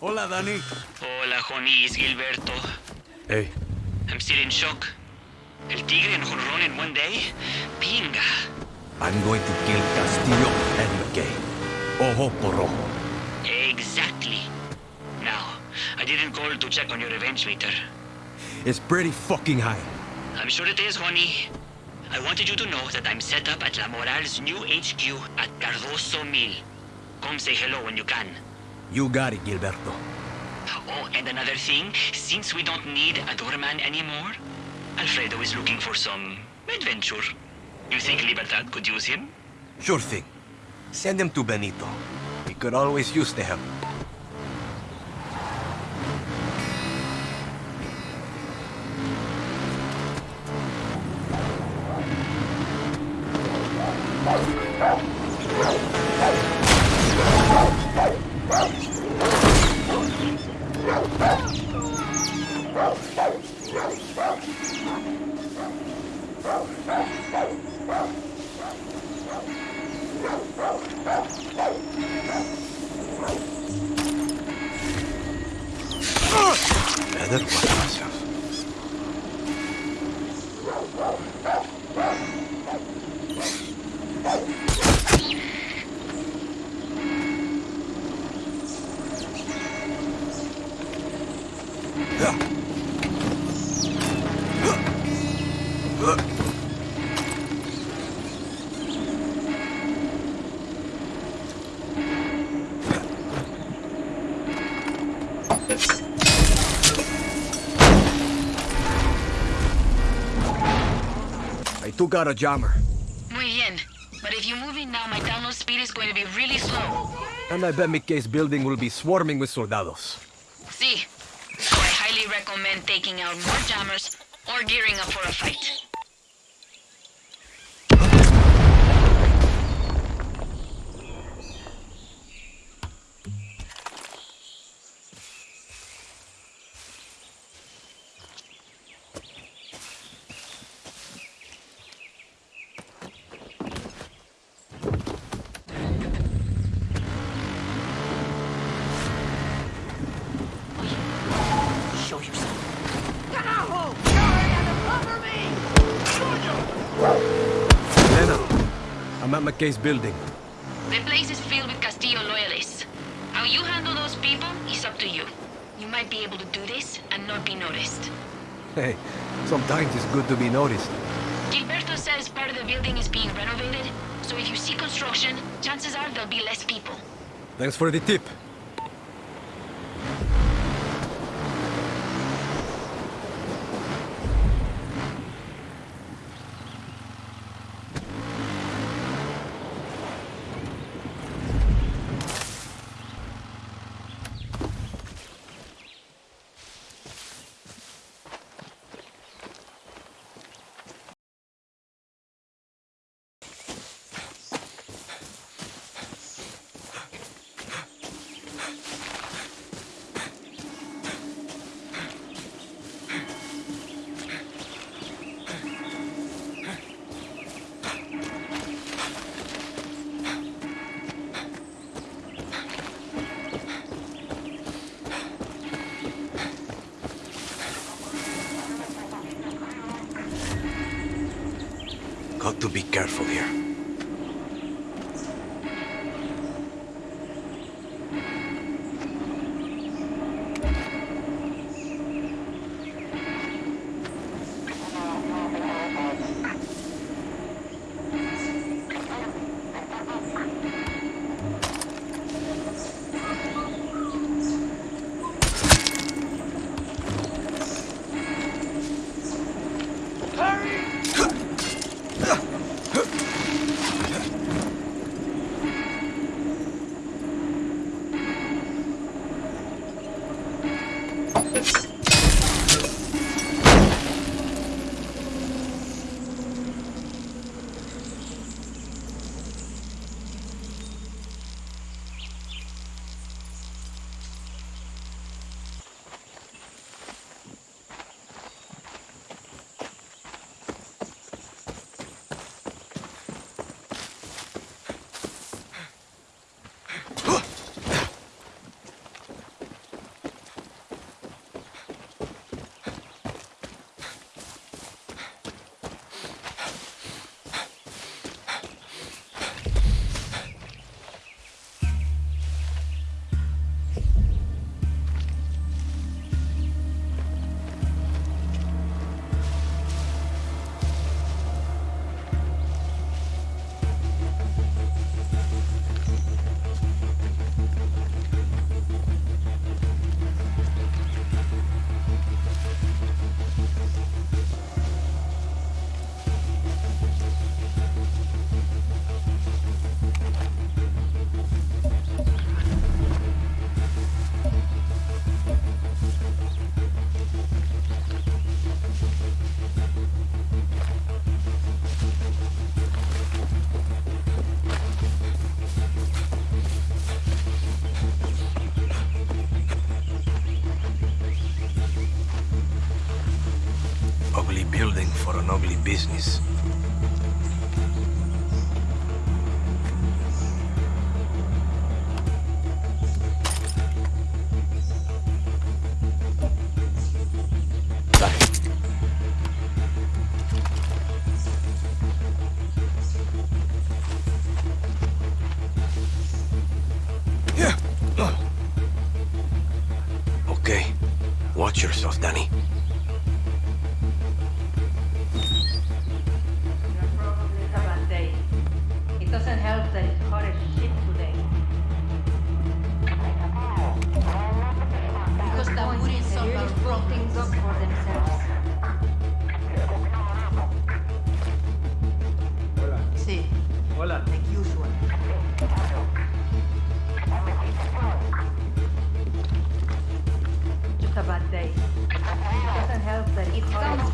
Hola, Danny. Hola, Johnny, Gilberto. Hey, I'm still in shock. El tigre en jonrón in one day? Pinga. I'm going to kill Castillo and McKay. Ojo por ojo. Exactly. Now, I didn't call to check on your revenge meter. It's pretty fucking high. I'm sure it is, Juani. I wanted you to know that I'm set up at La Moral's new HQ at Cardoso Mill. Come say hello when you can. You got it, Gilberto. Oh, and another thing, since we don't need a doorman anymore, Alfredo is looking for some adventure. You think Libertad could use him? Sure thing. Send him to Benito. He could always use the help. Watch myself. I got a jammer, Muy bien. But if you move in now, my download speed is going to be really slow. and I bet McKay's building will be swarming with soldados. See? So I highly recommend taking out more jammers or gearing up for a fight. Show yourself. Lena, I'm at McKay's building. The place is filled with Castillo loyalists. How you handle those people is up to you. You might be able to do this and not be noticed. Hey, sometimes it's good to be noticed. Gilberto says part of the building is being renovated, so if you see construction, chances are there'll be less people. Thanks for the tip.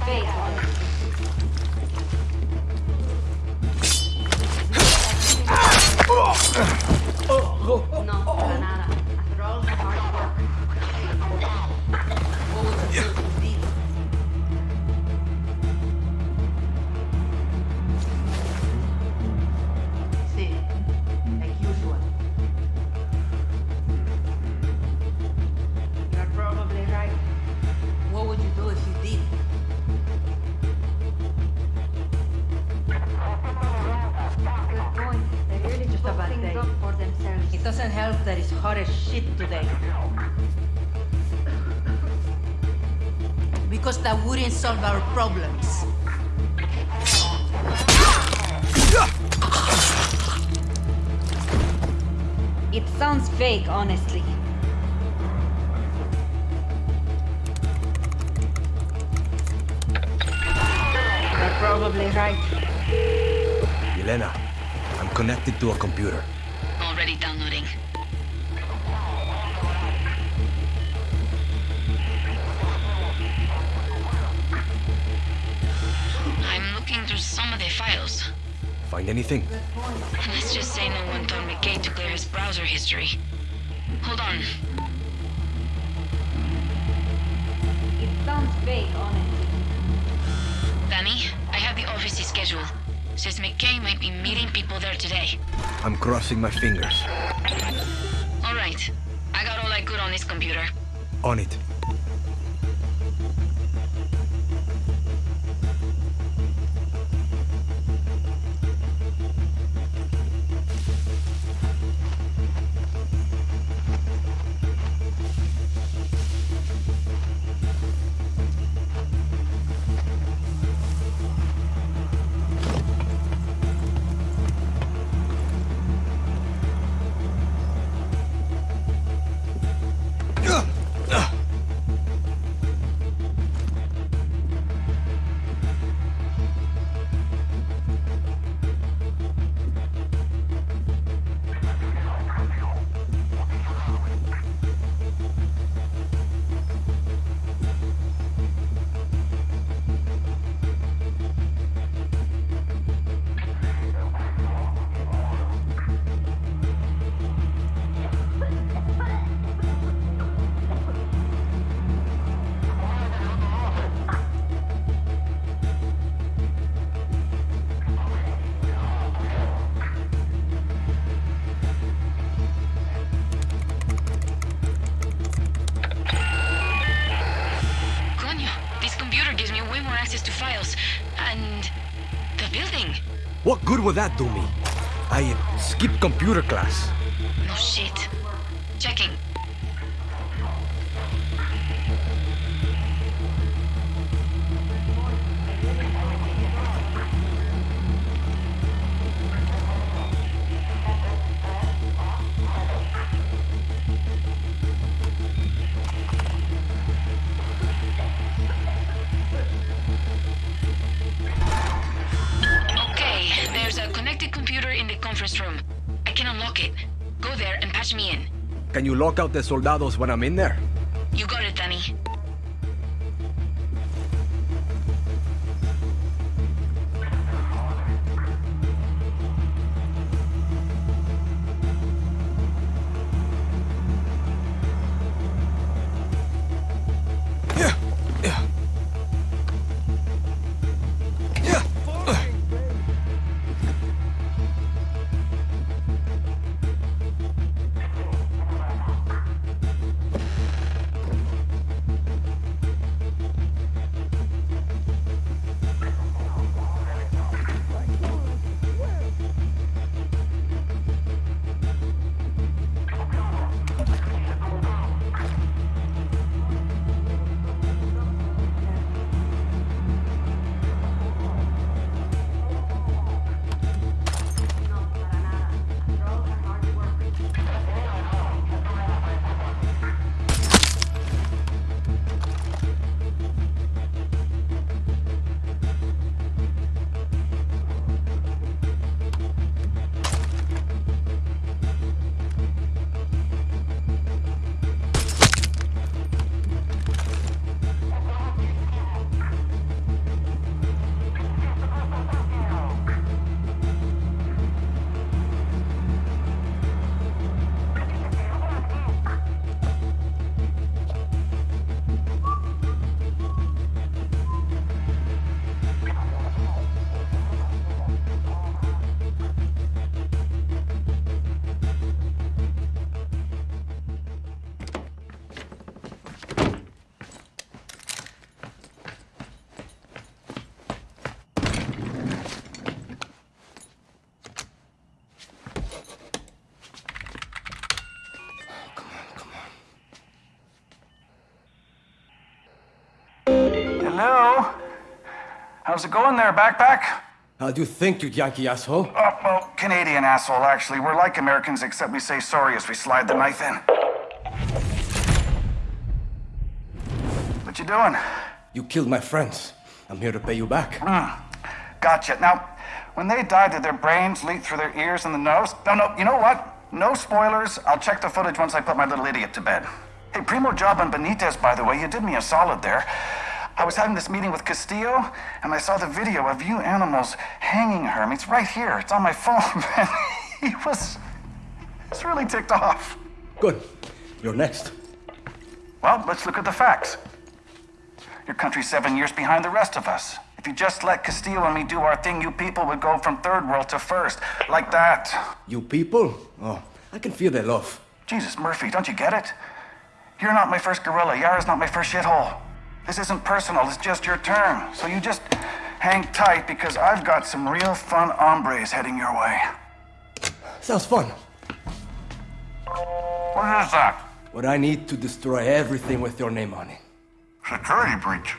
对 to a computer. Already downloading. I'm looking through some of the files. Find anything? Let's just say no one told McKay to clear his browser history. Hold on. It sounds vague, honestly. Danny, I have the office's schedule. Says Seismic there today. I'm crossing my fingers. All right. I got all I could on this computer. On it. Good would that do me? I skipped computer class. Can you lock out the soldados when I'm in How's in there, backpack? How do you think, you Yankee asshole? Oh, well, Canadian asshole, actually. We're like Americans, except we say sorry as we slide the knife in. What you doing? You killed my friends. I'm here to pay you back. Hmm. Gotcha. Now, when they died, did their brains leak through their ears and the nose? No, no, you know what? No spoilers. I'll check the footage once I put my little idiot to bed. Hey, primo job on Benitez, by the way. You did me a solid there. I was having this meeting with Castillo, and I saw the video of you animals hanging her. I mean, it's right here. It's on my phone, man. he was... He's really ticked off. Good. You're next. Well, let's look at the facts. Your country's seven years behind the rest of us. If you just let Castillo and me do our thing, you people would go from third world to first. Like that. You people? Oh, I can feel their love. Jesus, Murphy, don't you get it? You're not my first gorilla. Yara's not my first shithole. This isn't personal, it's just your turn. So you just hang tight because I've got some real fun hombres heading your way. Sounds fun. What is that? What I need to destroy everything with your name on it. Security breach.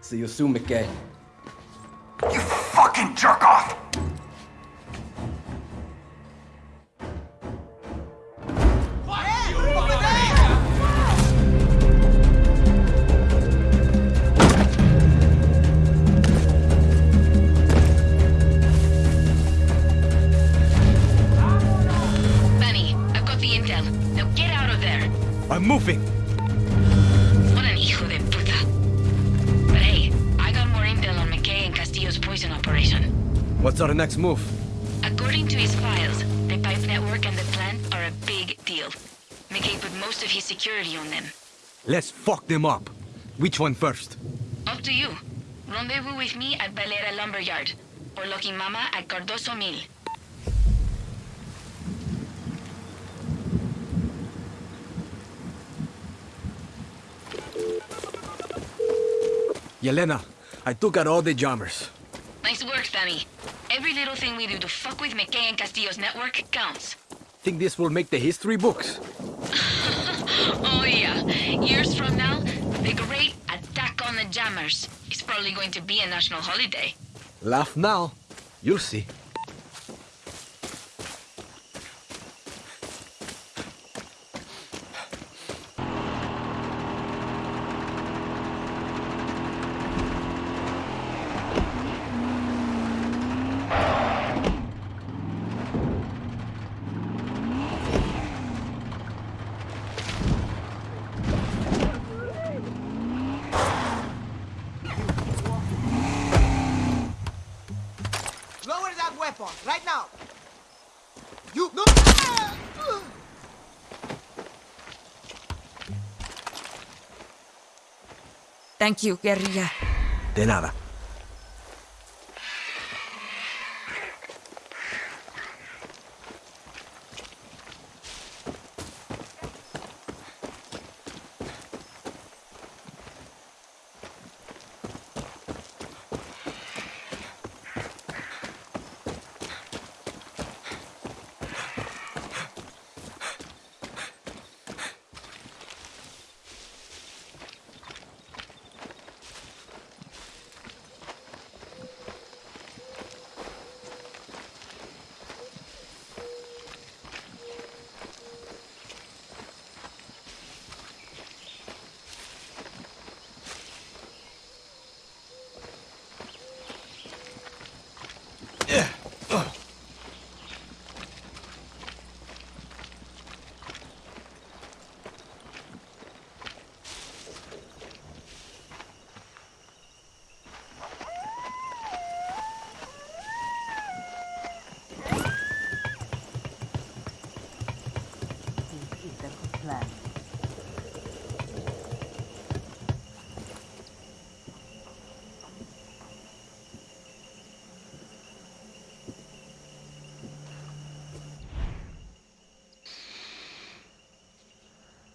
See you soon, McKay. You fucking jerk off! Next move? According to his files, the pipe network and the plant are a big deal. McKay put most of his security on them. Let's fuck them up. Which one first? Up to you. Rendezvous with me at Valera Lumberyard, or Lucky Mama at Cardoso Mill. Yelena, I took out all the jammers. Nice work, Danny. Every little thing we do to fuck with McKay and Castillo's network counts. Think this will make the history books? Oh yeah. Years from now, the great attack on the jammers is probably going to be a national holiday. Laugh now. You'll see. Lower that weapon, right now! You... No! Thank you, guerrilla. De nada.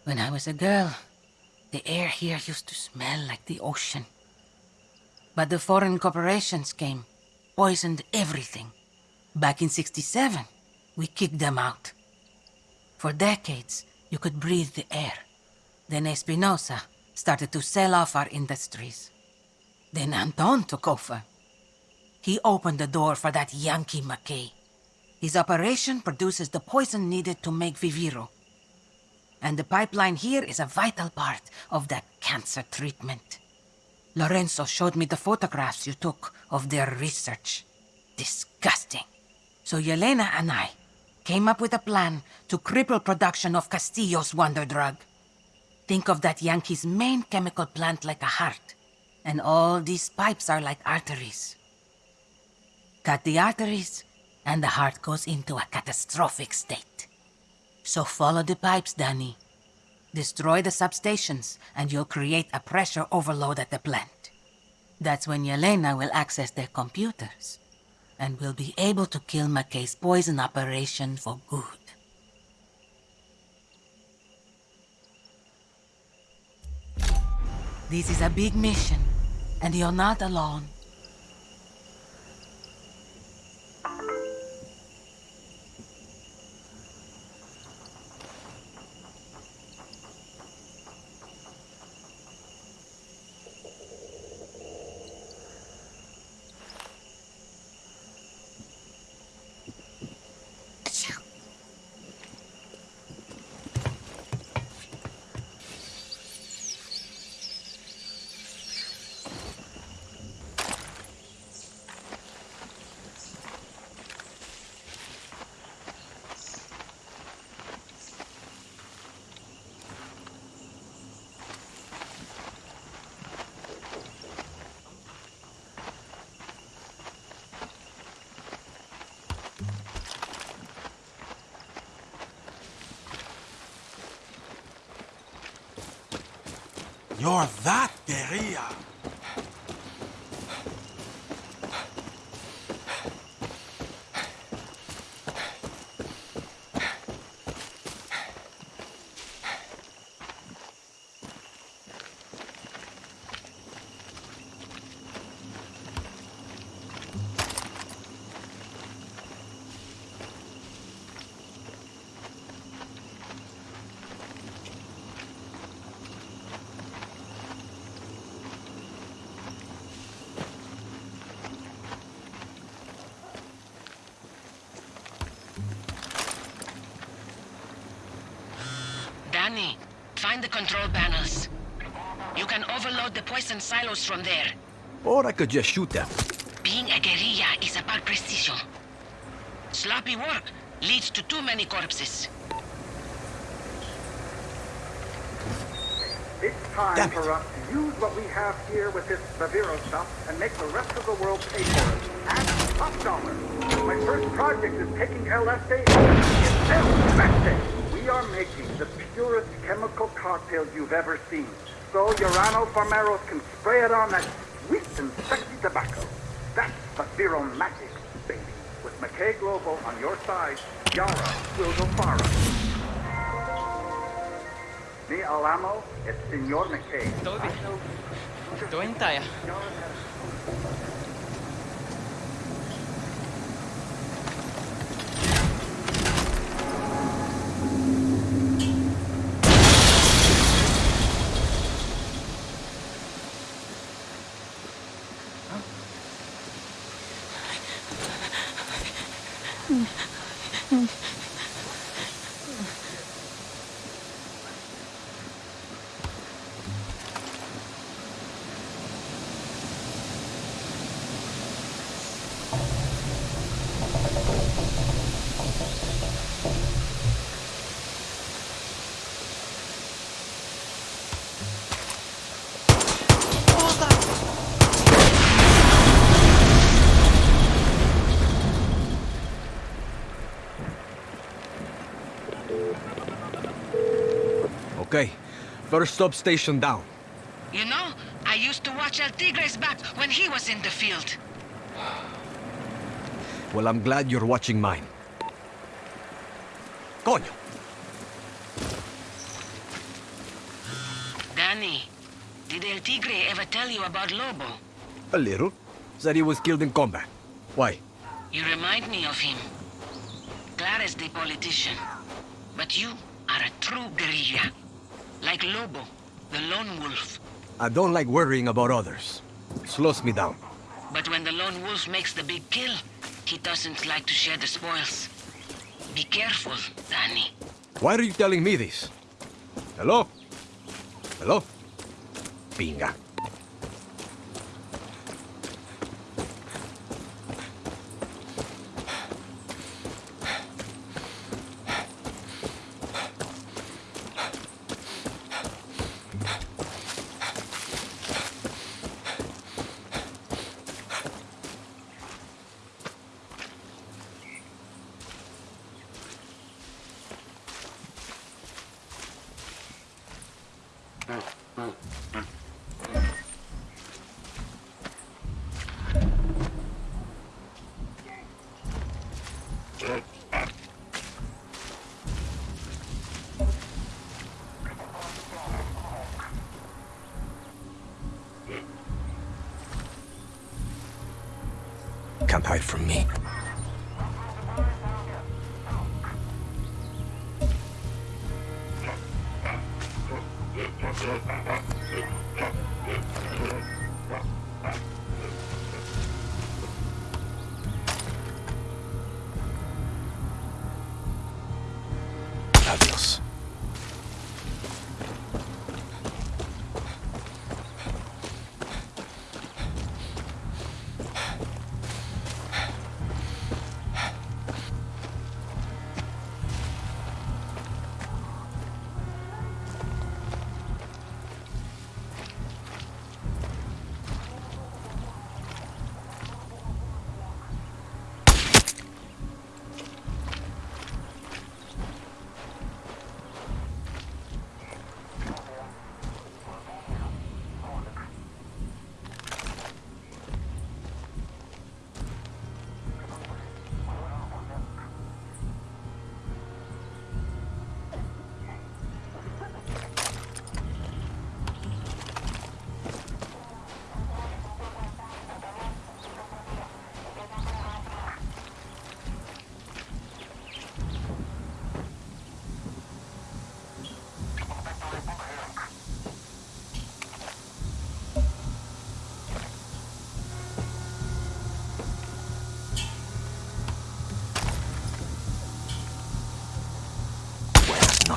When I was a girl, the air here used to smell like the ocean. But the foreign corporations came, poisoned everything. Back in 67, we kicked them out. For decades, you could breathe the air. Then Espinosa started to sell off our industries. Then Anton took over. He opened the door for that Yankee McKay. His operation produces the poison needed to make Viviro. And the pipeline here is a vital part of that cancer treatment. Lorenzo showed me the photographs you took of their research. Disgusting. So Yelena and I came up with a plan to cripple production of Castillo's wonder drug. Think of that Yankee's main chemical plant like a heart, and all these pipes are like arteries. Cut the arteries, and the heart goes into a catastrophic state. So follow the pipes, Danny. Destroy the substations, and you'll create a pressure overload at the plant. That's when Yelena will access their computers, and will be able to kill McKay's poison operation for good. This is a big mission, and you're not alone. You're that guerrilla. Danny, find the control panels. You can overload the poison silos from there. Or I could just shoot them. Being a guerrilla is about precision. Sloppy work leads to too many corpses. It's time Damn it. for us to use what we have here with this Viviro stuff and make the rest of the world pay for it. And top dollar. My first project is taking El Este It's El Are making the purest chemical cocktail you've ever seen. So Urano Farmeros can spray it on that sweet and sexy tobacco. That's Viviro magic, baby. With McKay Global on your side, Yara will go far. Me Alamo, it's Senor McKay. Tayo. Okay, first substation down. You know, I used to watch El Tigres back when he was in the field. Well, I'm glad you're watching mine. Coño! Danny, did El Tigre ever tell you about Lobo? A little. Said he was killed in combat. Why? You remind me of him. Clara's the politician. But you are a true guerrilla. Like Lobo, the lone wolf. I don't like worrying about others. Slows me down. But when the lone wolf makes the big kill, he doesn't like to share the spoils. Be careful, Danny. Why are you telling me this? Hello? Hello? Pinga. Can't hide from me.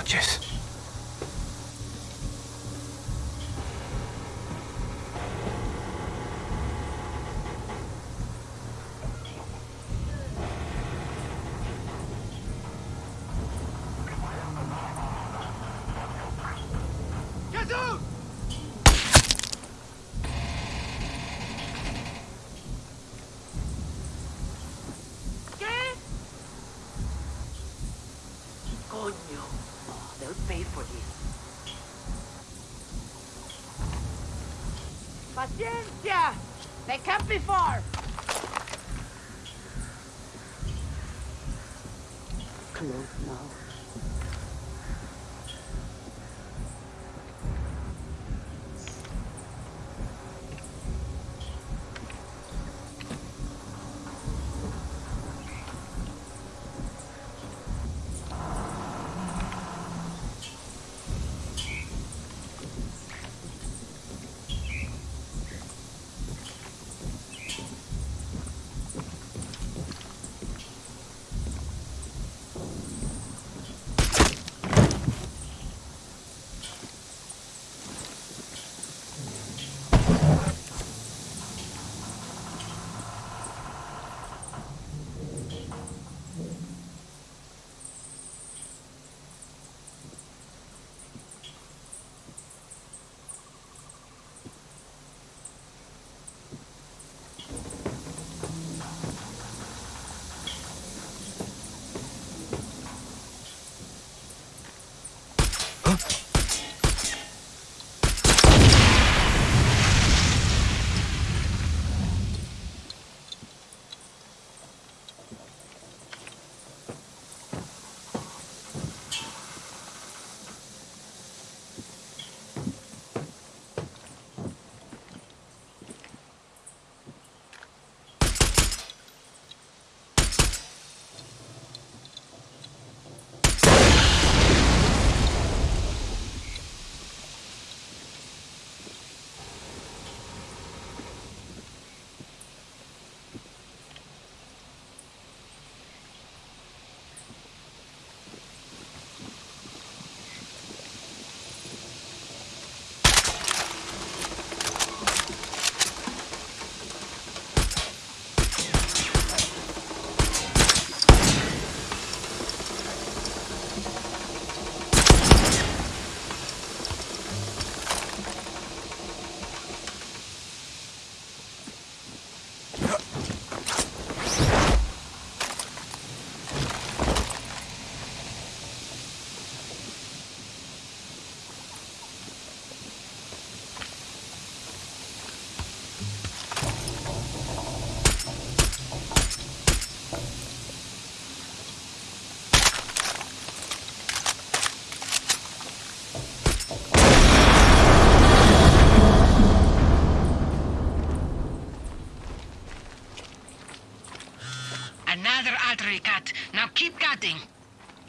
Buenas noches. paid for this. Paciencia! They can't be far! Close now.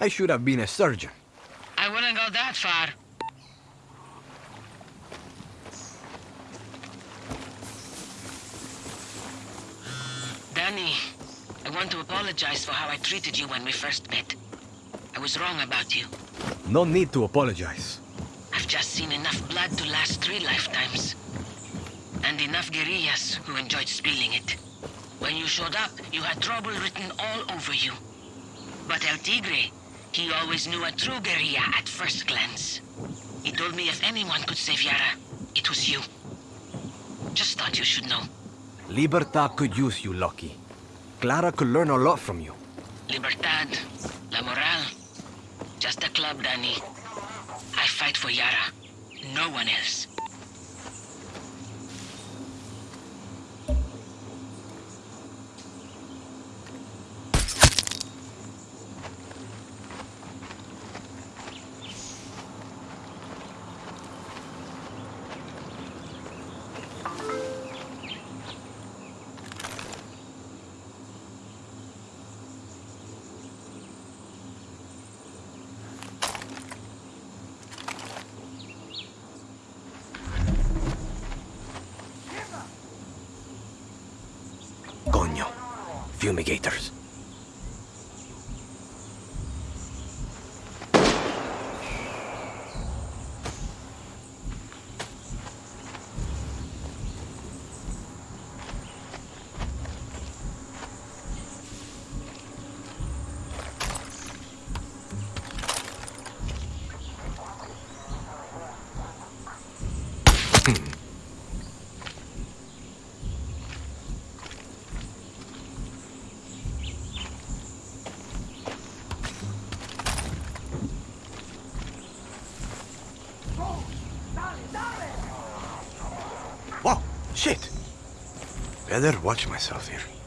I should have been a surgeon. I wouldn't go that far. Danny, I want to apologize for how I treated you when we first met. I was wrong about you. No need to apologize. I've just seen enough blood to last three lifetimes. And enough guerrillas who enjoyed spilling it. When you showed up, you had trouble written all over you. But El Tigre, he always knew a true guerrilla at first glance. He told me if anyone could save Yara, it was you. Just thought you should know. Libertad could use you, Lucky. Clara could learn a lot from you. Libertad, La Moral. Just a club, Danny. I fight for Yara. No one else. Coño. Fumigators. Better watch myself here.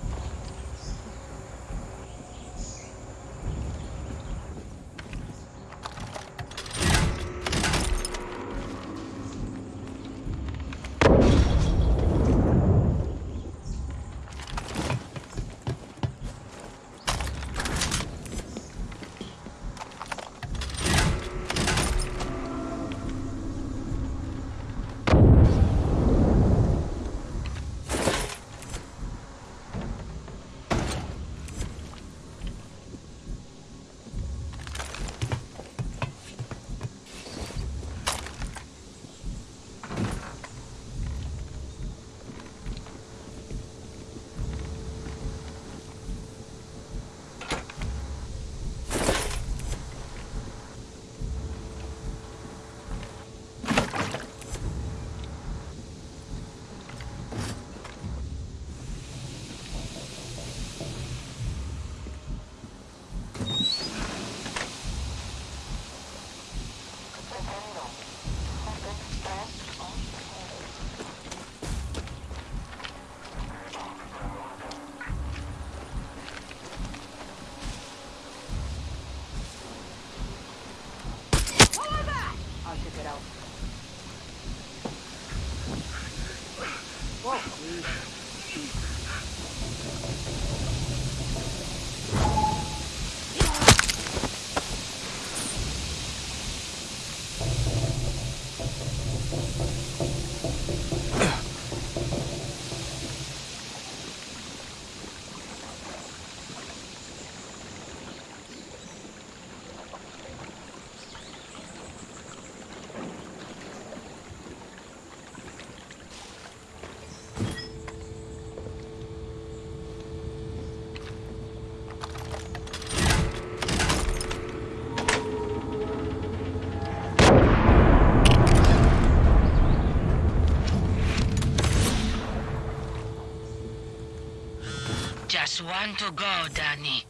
Just want to go, Danny.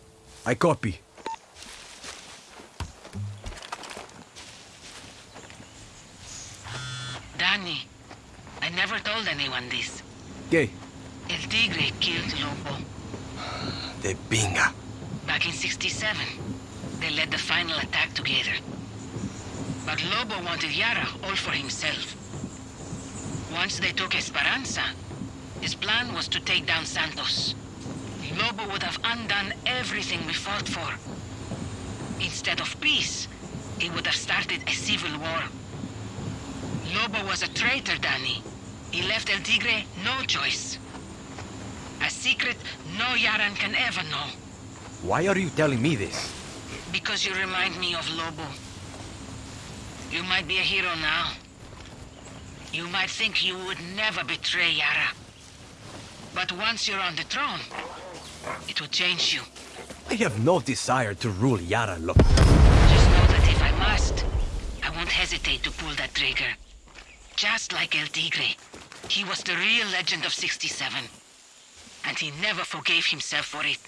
I copy. Danny, I never told anyone this. ¿Qué? El Tigre killed Lobo. The Binga. Back in 67, they led the final attack together. But Lobo wanted Yara all for himself. Once they took Esperanza, his plan was to take down Santos. Lobo would have undone everything we fought for. Instead of peace, he would have started a civil war. Lobo was a traitor, Danny. He left El Tigre no choice. A secret no Yaran can ever know. Why are you telling me this? Because you remind me of Lobo. You might be a hero now. You might think you would never betray Yara. But once you're on the throne, it will change you. I have no desire to rule Yara Lo- Just know that if I must, I won't hesitate to pull that trigger. Just like El Tigre. He was the real legend of 67. And he never forgave himself for it.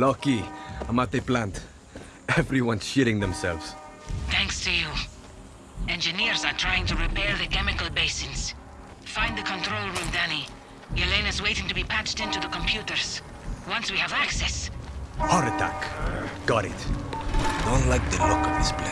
Loki, I'm at the plant. Everyone's shitting themselves. Thanks to you. Engineers are trying to repair the chemical basins. Find the control room, Danny. Yelena's waiting to be patched into the computers. Once we have access, Heart attack. Got it. Don't like the look of this place.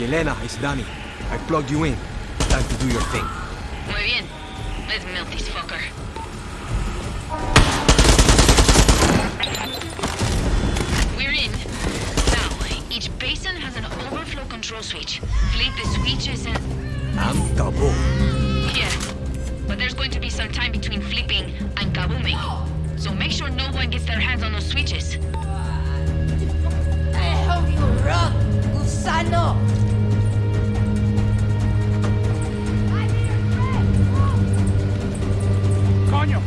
Yelena, it's Danny. I plugged you in. Time to do your thing. Muy bien. Let's melt this fucker. We're in. Now, each basin has an overflow control switch. Flip the switches and... I'm double. Yeah. But there's going to be some time between flipping and kabooming. So make sure no one gets their hands on those switches. I hope you run, gusano! Coño,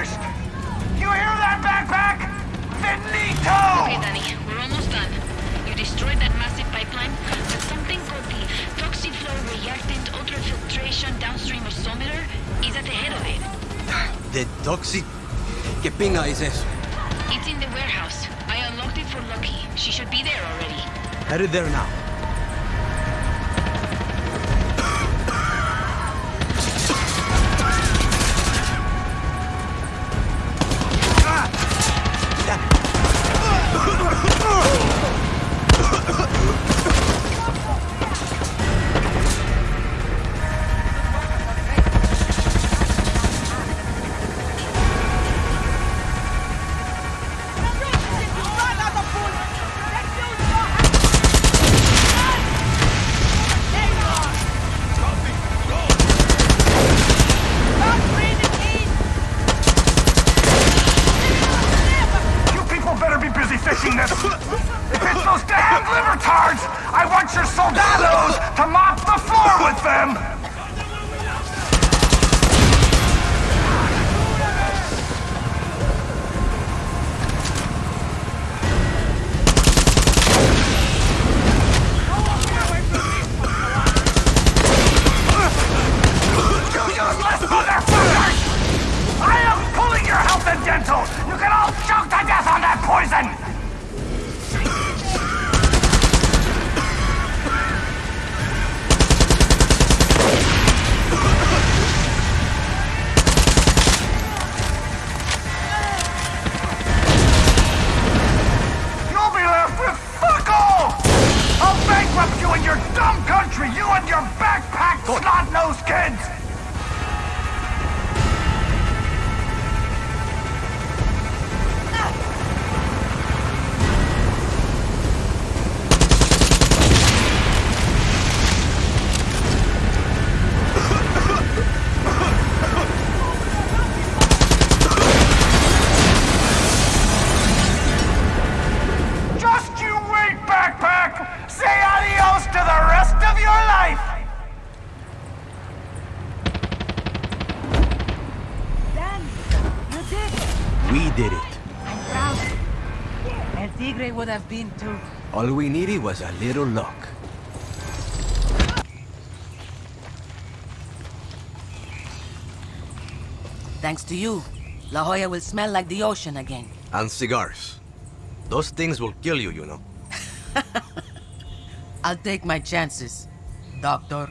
Finished! You hear that, backpack? Finito! Okay, Danny, we're almost done. You destroyed that massive pipeline, but something called the toxic flow reactant ultrafiltration downstream isometer is at the head of it. The toxic... ¿Qué pinga es eso? It's in the warehouse. I unlocked it for Lucky. She should be there already. Headed there now. Would have been too. All we needed was a little luck. Thanks to you, La Jolla will smell like the ocean again. And cigars. Those things will kill you, you know. I'll take my chances, Doctor.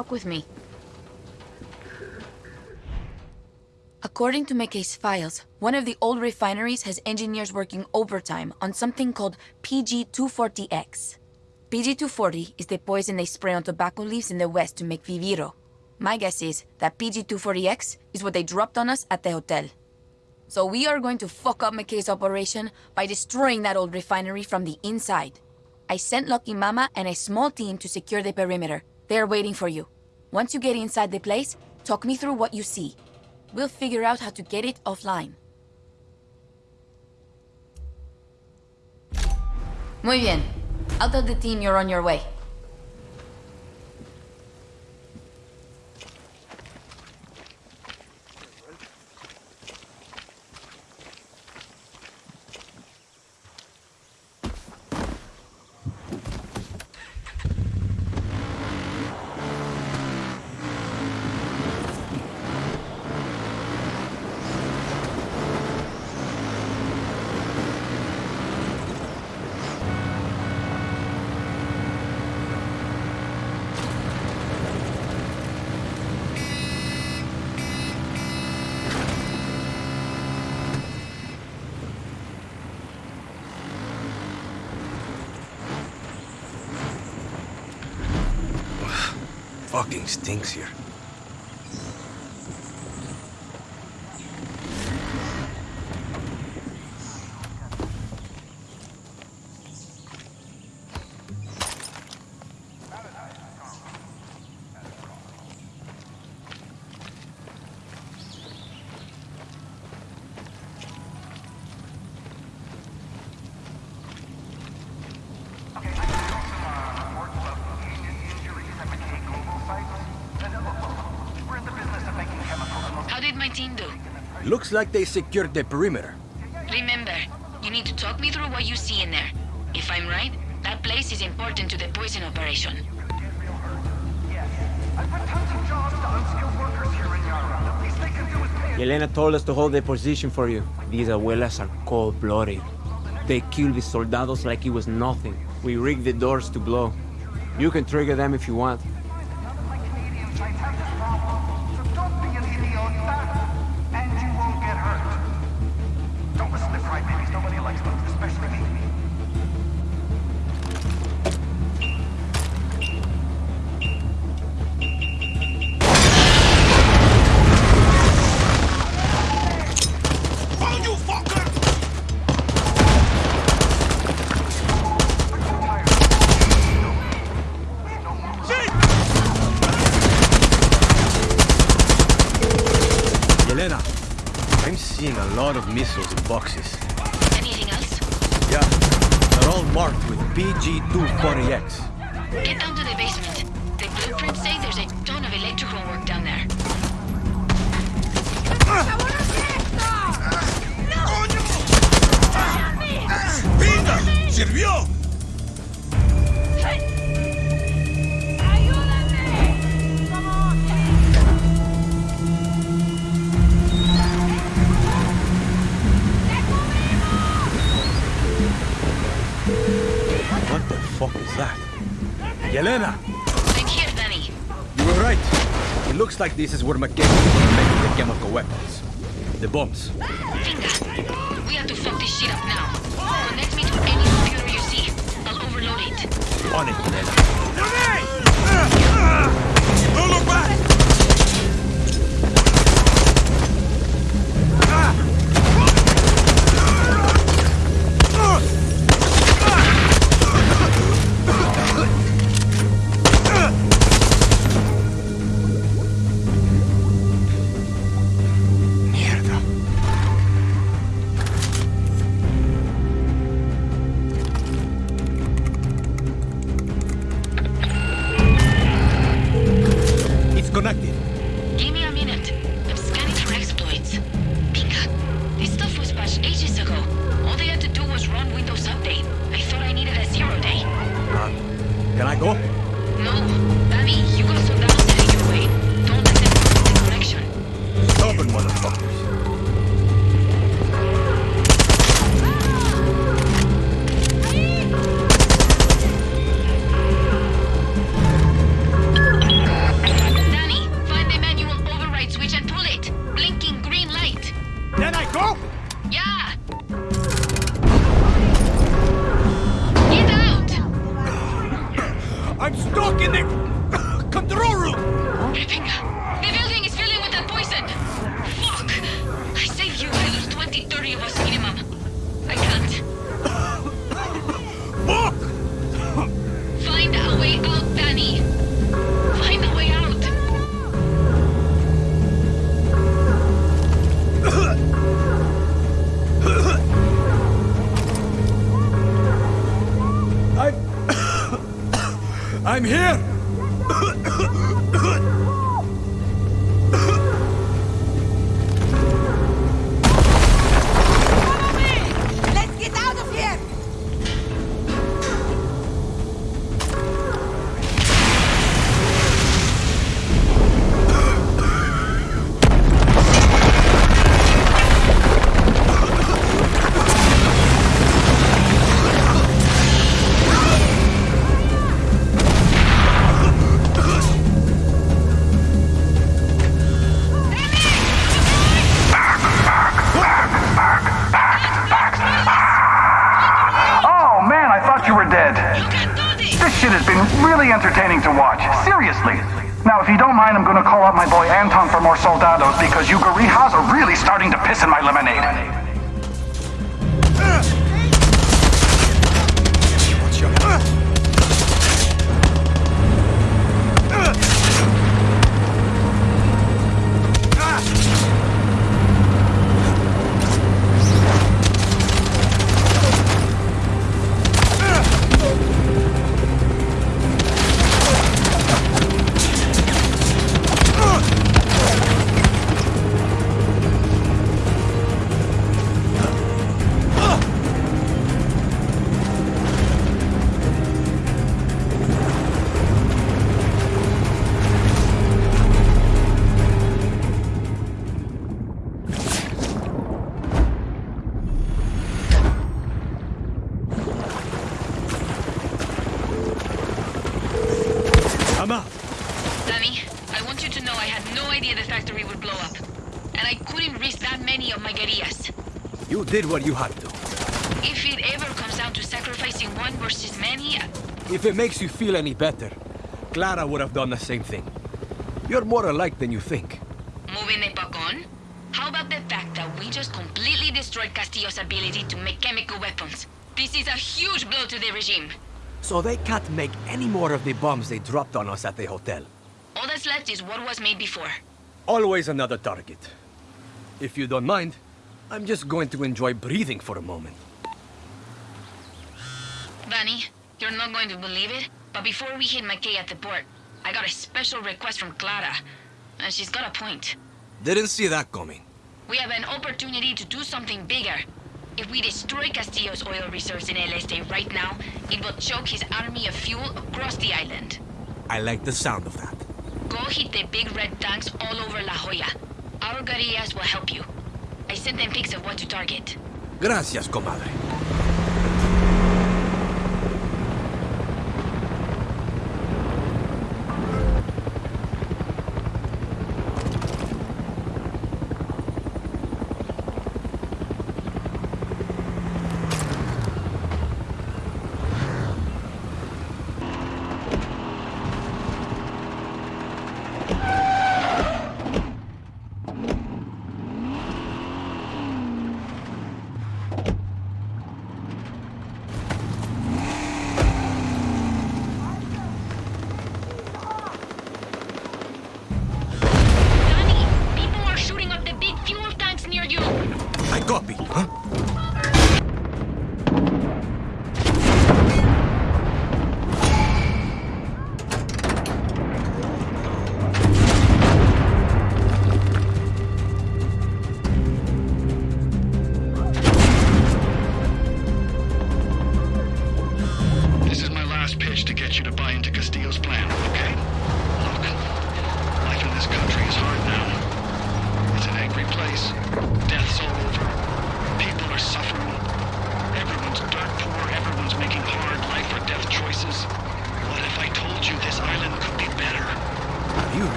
Talk with me. According to McKay's files, one of the old refineries has engineers working overtime on something called PG-240X. PG-240 is the poison they spray on tobacco leaves in the West to make Viviro. My guess is that PG-240X is what they dropped on us at the hotel. So we are going to fuck up McKay's operation by destroying that old refinery from the inside. I sent Lucky Mama and a small team to secure the perimeter. They are waiting for you. Once you get inside the place, talk me through what you see. We'll figure out how to get it offline. Muy bien. I'll tell the team you're on your way. Fucking stinks here. How did my team do? Looks like they secured the perimeter. Remember, you need to talk me through what you see in there. If I'm right, that place is important to the poison operation. Yelena told us to hold the position for you. These abuelas are cold-blooded. They kill the soldados like it was nothing. We rigged the doors to blow. You can trigger them if you want. Seeing a lot of missiles in boxes. Anything else? Yeah, they're all marked with PG-240X. Get down to the basement. The blueprints say there's a ton of electrical work down there. ¡Pinga! ¡Sirvió! Fuck is that? Yelena, I'm here, Danny. you were right. It looks like this is where McKay is gonna the chemical weapons. The bombs. Feel any better, Clara would have done the same thing. You're more alike than you think. moving the puck on? How about the fact that we just completely destroyed Castillo's ability to make chemical weapons? This is a huge blow to the regime. So they can't make any more of the bombs they dropped on us at the hotel. All that's left is what was made before. Always another target. If you don't mind, I'm just going to enjoy breathing for a moment. Danny, you're not going to believe it, but before we hit McKay at the port, I got a special request from Clara. And she's got a point. Didn't see that coming. We have an opportunity to do something bigger. If we destroy Castillo's oil reserves in El Este right now, it will choke his army of fuel across the island. I like the sound of that. Go hit the big red tanks all over La Jolla. Our guerrillas will help you. I sent them pics of what to target. Gracias, comadre.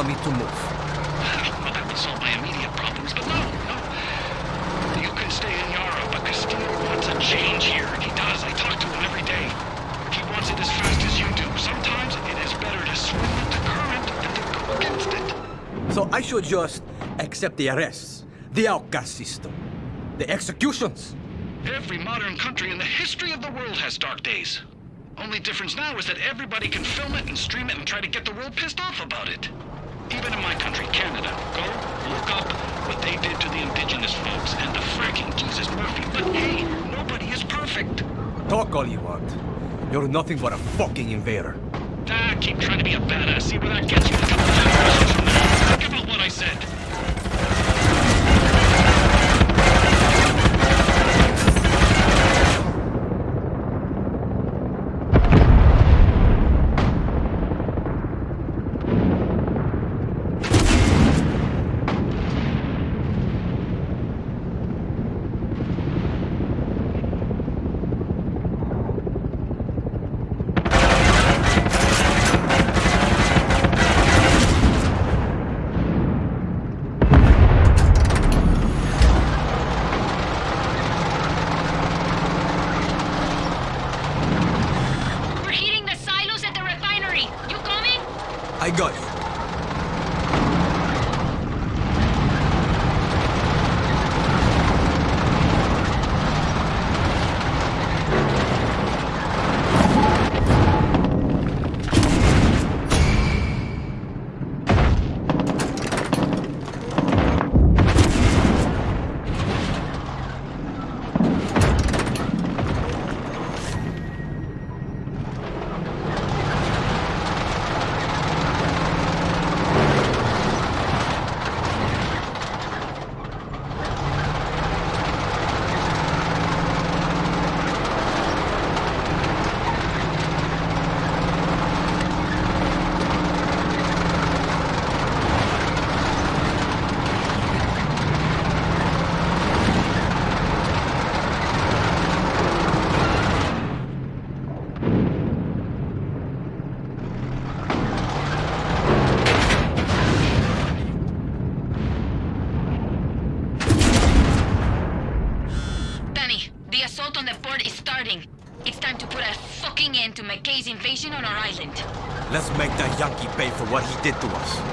Want me to move? Well, that would solve my immediate problems, but no, no. You can stay in Yara, but Castillo wants a change here. He does. I talk to him every day. He wants it as fast as you do. Sometimes it is better to swim with the current than to go against it. So I should just accept the arrests, the outcast system, the executions. Every modern country in the history of the world has dark days. Only difference now is that everybody can film it and stream it and try to get the world pissed off about it. Even in my country, Canada, go look up what they did to the indigenous folks and the fracking Jesus Murphy. But hey, nobody is perfect. Talk all you want. You're nothing but a fucking invader. Ah, keep trying to be a badass. See where that gets you. Did to us.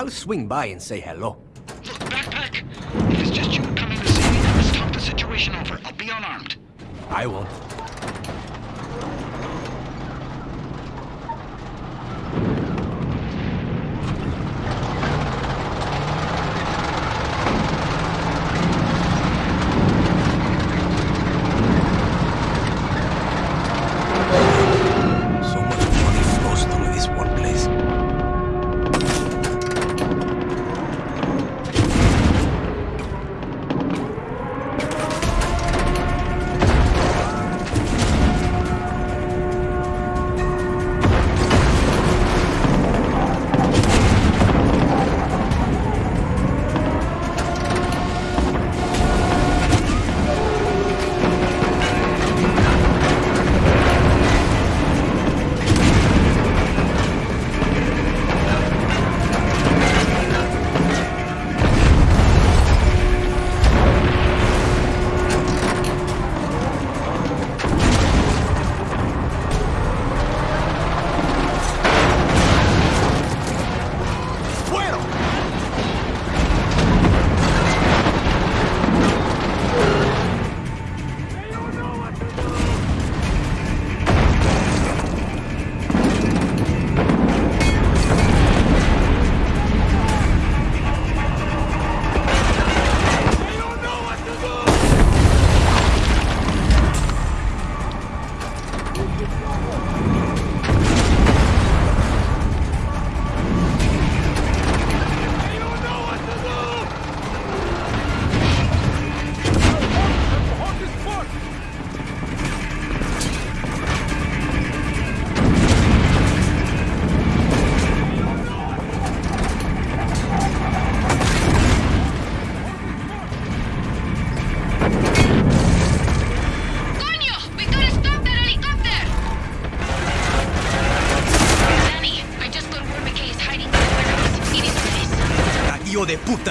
I'll swing by and say hello. Look, Backpack! It's just you coming to see me and let's the situation over. I'll be unarmed. I won't.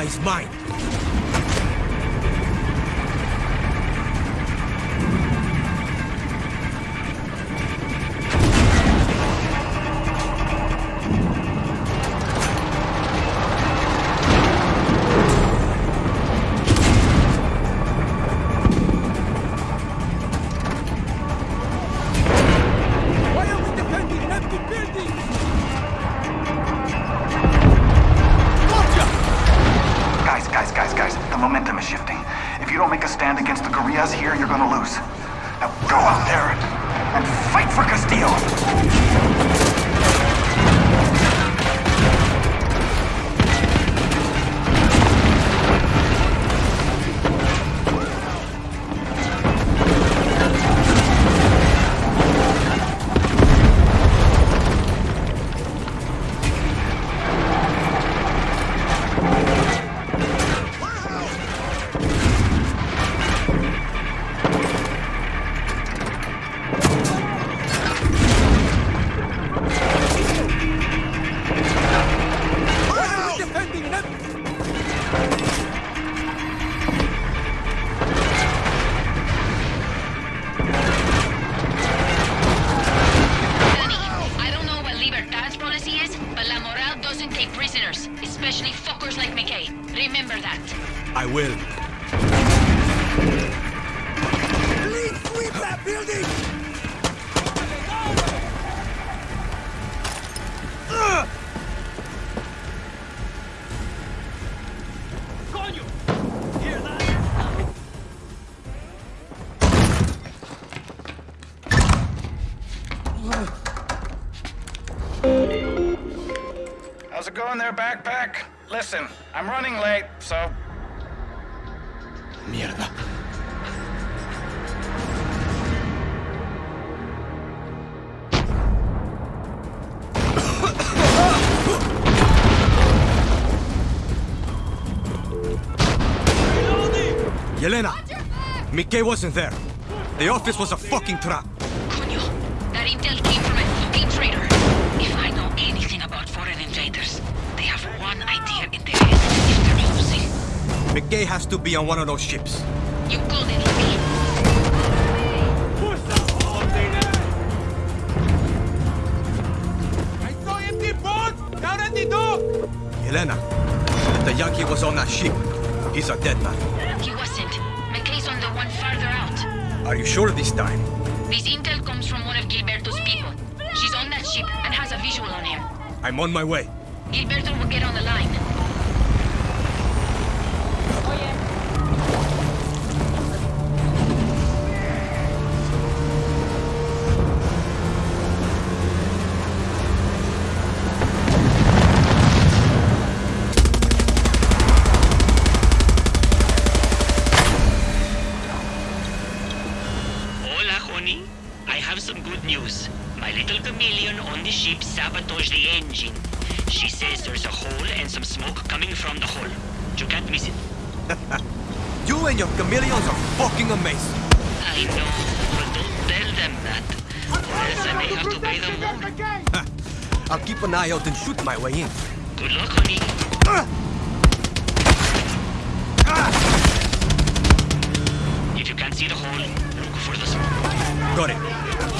is mine. I will. Please sweep that building! Uh. How's it going there, backpack? Listen, I'm running late, so Mackay wasn't there. The office was a fucking trap. That intel came from a fucking traitor. If I know anything about foreign invaders, they have one idea in their head if they're losing. Mackay has to be on one of those ships. You called it, Lucky. Elena, the Yankee was on that ship. He's a dead man. Are you sure this time? This intel comes from one of Gilberto's people. She's on that ship and has a visual on him. I'm on my way.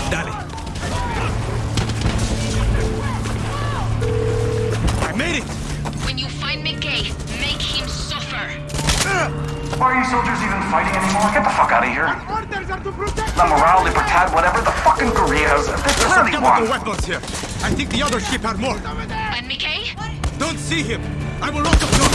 Dale. I made it! When you find Mackay, make him suffer. Why are you soldiers even fighting anymore? Get the fuck out of here. Orders are to protect La Moral, Libertad, whatever, the fucking guerrillas. There's There's clearly some one. chemical weapons here. I think the other ship had more. And Mackay? Don't see him. I will lock the door.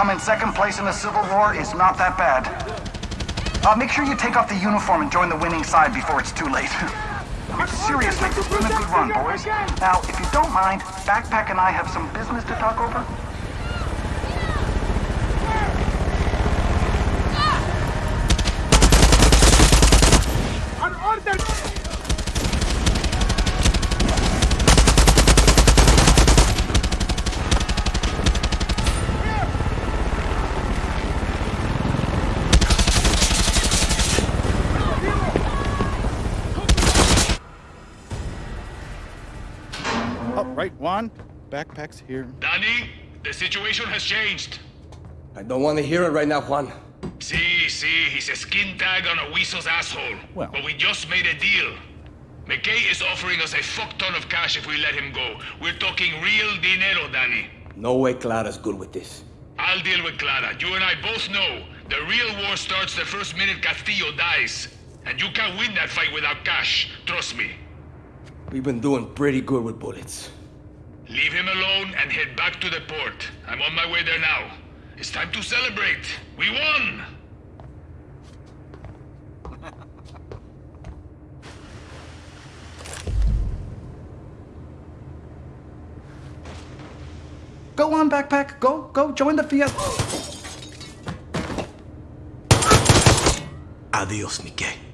Coming second place in the Civil War is not that bad. Uh, make sure you take off the uniform and join the winning side before it's too late. I mean, seriously, has been a good run, boys. Now, if you don't mind, Backpack and I have some business to talk over. An order! Oh, right, Juan. Backpack's here. Danny, the situation has changed. I don't want to hear it right now, Juan. See, see, he's a skin tag on a weasel's asshole. Well. But we just made a deal. Mackay is offering us a fuck ton of cash if we let him go. We're talking real dinero, Danny. No way Clara's good with this. I'll deal with Clara. You and I both know the real war starts the first minute Castillo dies. And you can't win that fight without cash. Trust me. We've been doing pretty good with bullets. Leave him alone and head back to the port. I'm on my way there now. It's time to celebrate. We won! Go on, Backpack. Go, go, join the fiesta. Adios, Mickey.